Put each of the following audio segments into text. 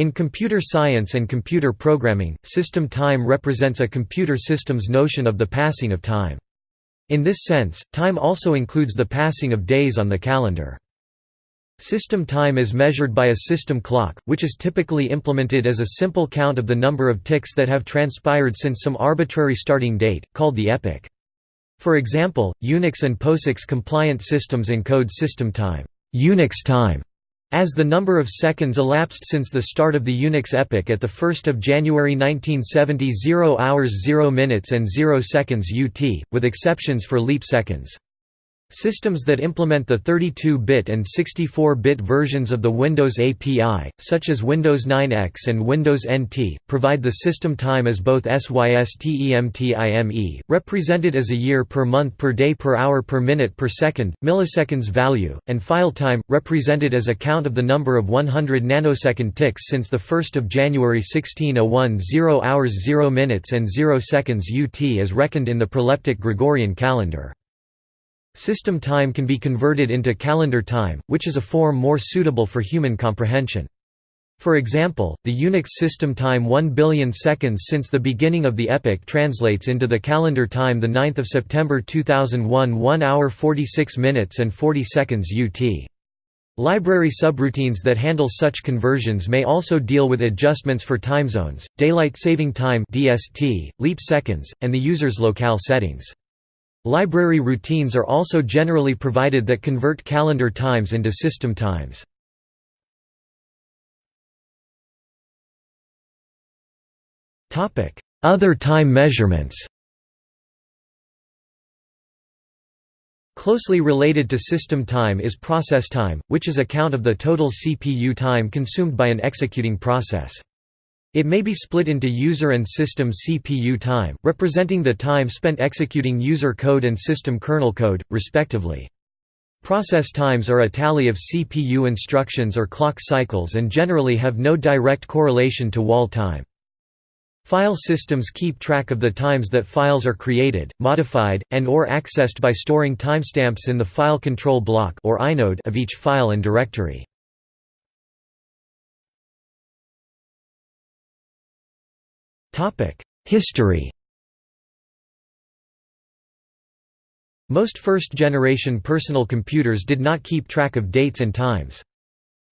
In computer science and computer programming, system time represents a computer system's notion of the passing of time. In this sense, time also includes the passing of days on the calendar. System time is measured by a system clock, which is typically implemented as a simple count of the number of ticks that have transpired since some arbitrary starting date, called the epoch. For example, Unix and POSIX compliant systems encode system time, Unix time as the number of seconds elapsed since the start of the Unix epoch at 1 January 1970 0 hours 0 minutes and 0 seconds UT, with exceptions for leap seconds. Systems that implement the 32-bit and 64-bit versions of the Windows API, such as Windows 9X and Windows NT, provide the system time as both SYSTEMTIME, represented as a year per month per day per hour per minute per second, milliseconds value, and file time, represented as a count of the number of 100 nanosecond ticks since 1 January 1601 0 hours 0 minutes and 0 seconds UT as reckoned in the proleptic Gregorian calendar. System time can be converted into calendar time, which is a form more suitable for human comprehension. For example, the Unix system time 1 billion seconds since the beginning of the epoch translates into the calendar time 9 September 2001 1 hour 46 minutes and 40 seconds UT. Library subroutines that handle such conversions may also deal with adjustments for time zones, daylight saving time (DST), leap seconds, and the user's locale settings. Library routines are also generally provided that convert calendar times into system times. Other time measurements Closely related to system time is process time, which is a count of the total CPU time consumed by an executing process. It may be split into user and system CPU time, representing the time spent executing user code and system kernel code, respectively. Process times are a tally of CPU instructions or clock cycles and generally have no direct correlation to wall time. File systems keep track of the times that files are created, modified, and or accessed by storing timestamps in the file control block or inode of each file and directory. History Most first-generation personal computers did not keep track of dates and times.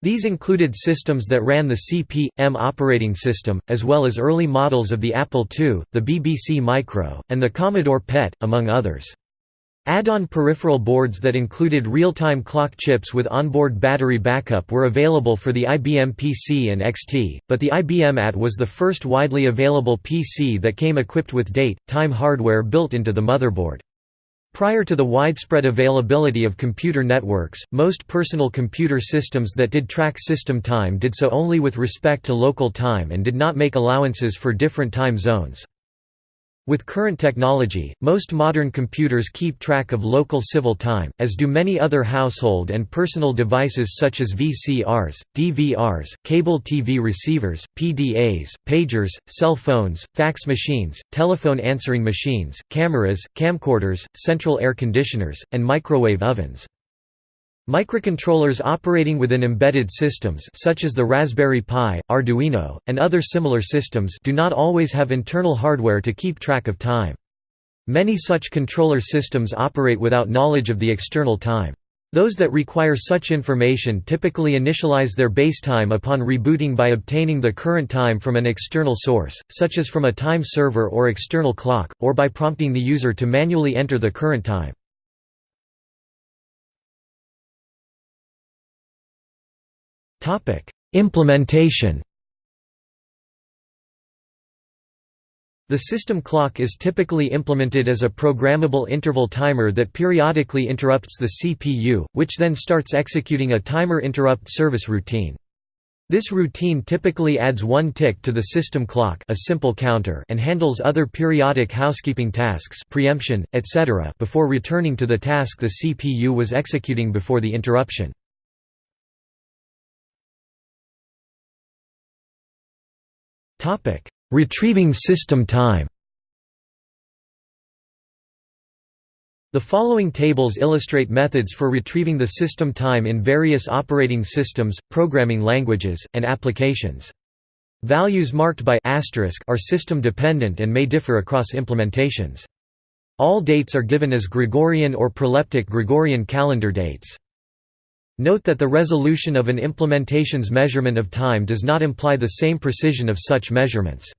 These included systems that ran the CP/M operating system, as well as early models of the Apple II, the BBC Micro, and the Commodore PET, among others. Add-on peripheral boards that included real-time clock chips with onboard battery backup were available for the IBM PC and XT, but the IBM AT was the first widely available PC that came equipped with date, time hardware built into the motherboard. Prior to the widespread availability of computer networks, most personal computer systems that did track system time did so only with respect to local time and did not make allowances for different time zones. With current technology, most modern computers keep track of local civil time, as do many other household and personal devices such as VCRs, DVRs, cable TV receivers, PDAs, pagers, cell phones, fax machines, telephone answering machines, cameras, camcorders, central air conditioners, and microwave ovens. Microcontrollers operating within embedded systems such as the Raspberry Pi, Arduino, and other similar systems do not always have internal hardware to keep track of time. Many such controller systems operate without knowledge of the external time. Those that require such information typically initialize their base time upon rebooting by obtaining the current time from an external source, such as from a time server or external clock, or by prompting the user to manually enter the current time. Implementation The system clock is typically implemented as a programmable interval timer that periodically interrupts the CPU, which then starts executing a timer interrupt service routine. This routine typically adds one tick to the system clock a simple counter and handles other periodic housekeeping tasks preemption, etc. before returning to the task the CPU was executing before the interruption. Retrieving system time The following tables illustrate methods for retrieving the system time in various operating systems, programming languages, and applications. Values marked by asterisk are system dependent and may differ across implementations. All dates are given as Gregorian or proleptic Gregorian calendar dates. Note that the resolution of an implementation's measurement of time does not imply the same precision of such measurements.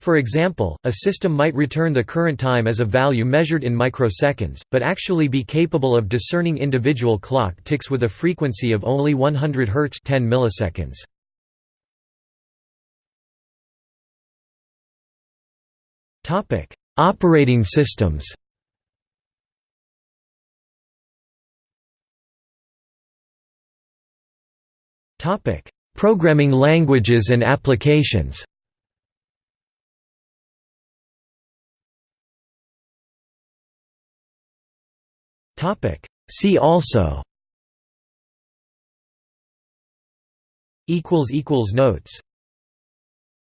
For example, a system might return the current time as a value measured in microseconds, but actually be capable of discerning individual clock ticks with a frequency of only 100 Hz 10 milliseconds. Operating systems. Programming languages and applications. See also. Notes